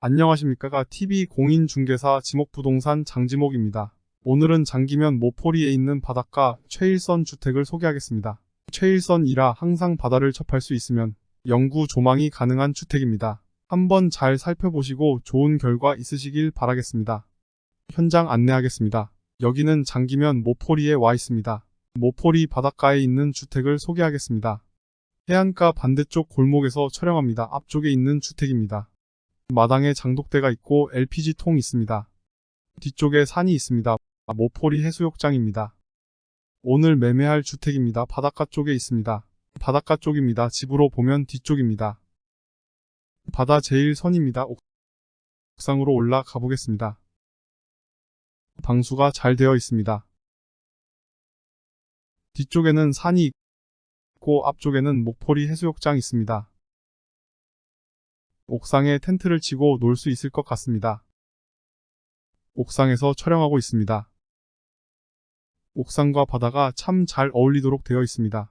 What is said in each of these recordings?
안녕하십니까 TV 공인중개사 지목부동산 장지목입니다. 오늘은 장기면 모포리에 있는 바닷가 최일선 주택을 소개하겠습니다. 최일선이라 항상 바다를 접할 수 있으면 영구 조망이 가능한 주택입니다. 한번 잘 살펴보시고 좋은 결과 있으시길 바라겠습니다. 현장 안내하겠습니다. 여기는 장기면 모포리에 와 있습니다. 모포리 바닷가에 있는 주택을 소개하겠습니다. 해안가 반대쪽 골목에서 촬영합니다. 앞쪽에 있는 주택입니다. 마당에 장독대가 있고 LPG통 있습니다. 뒤쪽에 산이 있습니다. 모포리 해수욕장입니다. 오늘 매매할 주택입니다. 바닷가 쪽에 있습니다. 바닷가 쪽입니다. 집으로 보면 뒤쪽입니다. 바다 제일선입니다. 옥상으로 올라가 보겠습니다. 방수가 잘 되어 있습니다. 뒤쪽에는 산이 있고 앞쪽에는 목포리 해수욕장 있습니다. 옥상에 텐트를 치고 놀 수 있을 것 같습니다. 옥상에서 촬영하고 있습니다. 옥상과 바다가 참 잘 어울리도록 되어 있습니다.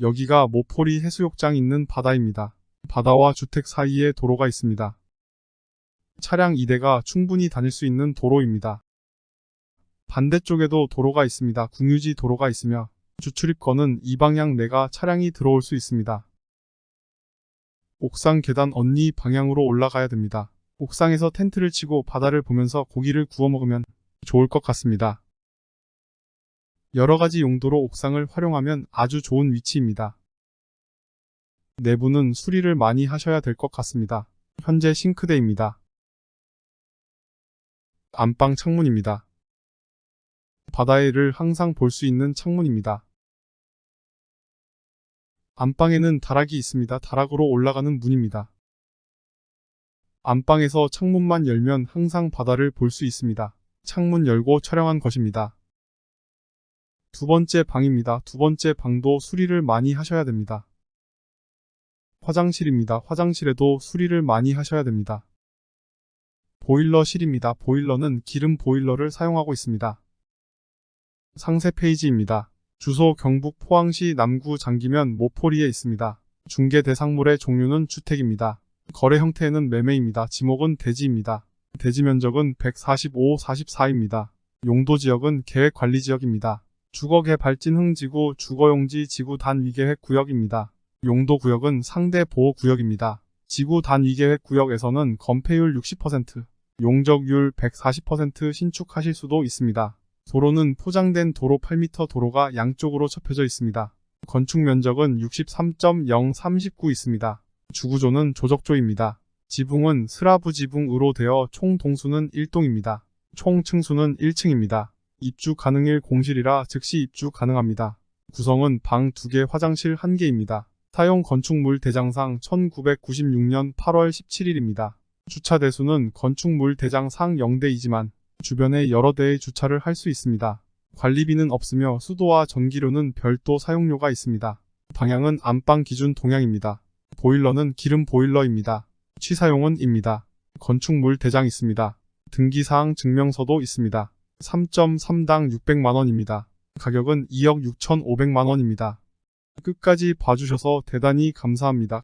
여기가 모포리 해수욕장 있는 바다입니다. 바다와 주택 사이에 도로가 있습니다. 차량 2대가 충분히 다닐 수 있는 도로입니다. 반대쪽에도 도로가 있습니다. 국유지 도로가 있으며 주출입口는 이 방향 내가 차량이 들어올 수 있습니다. 옥상 계단 언니 방향으로 올라가야 됩니다. 옥상에서 텐트를 치고 바다를 보면서 고기를 구워 먹으면 좋을 것 같습니다. 여러가지 용도로 옥상을 활용하면 아주 좋은 위치입니다. 내부는 수리를 많이 하셔야 될 것 같습니다. 현재 싱크대입니다. 안방 창문입니다. 바다를 항상 볼 수 있는 창문입니다. 안방에는 다락이 있습니다. 다락으로 올라가는 문입니다. 안방에서 창문만 열면 항상 바다를 볼 수 있습니다. 창문 열고 촬영한 것입니다. 두 번째 방입니다. 두 번째 방도 수리를 많이 하셔야 됩니다. 화장실입니다. 화장실에도 수리를 많이 하셔야 됩니다. 보일러실입니다. 보일러는 기름 보일러를 사용하고 있습니다. 상세 페이지입니다. 주소 경북 포항시 남구 장기면 모포리에 있습니다. 중개 대상물의 종류는 주택입니다. 거래 형태는 매매입니다. 지목은 대지입니다. 대지 면적은 145, 44입니다. 용도 지역은 계획 관리 지역입니다. 주거 개발진 흥지구 주거용지 지구 단 위계획 구역입니다. 용도 구역은 상대 보호 구역입니다. 지구단위계획 구역에서는 건폐율 60%, 용적률 140% 신축하실 수도 있습니다. 도로는 포장된 도로 8m 도로가 양쪽으로 접해져 있습니다. 건축 면적은 63.039 있습니다. 주구조는 조적조입니다. 지붕은 스라브 지붕으로 되어 총 동수는 1동입니다. 총 층수는 1층입니다. 입주 가능일 공실이라 즉시 입주 가능합니다. 구성은 방 2개 화장실 1개입니다. 사용 건축물 대장상 1996년 8월 17일입니다. 주차 대수는 건축물 대장상 0대이지만 주변에 여러 대의 주차를 할 수 있습니다. 관리비는 없으며 수도와 전기료는 별도 사용료가 있습니다. 방향은 안방 기준 동향입니다. 보일러는 기름 보일러입니다. 취사용은 입니다. 건축물 대장 있습니다. 등기사항 증명서도 있습니다. 3.3당 600만원입니다. 가격은 2억 6천5백만원입니다. 끝까지 봐주셔서 대단히 감사합니다.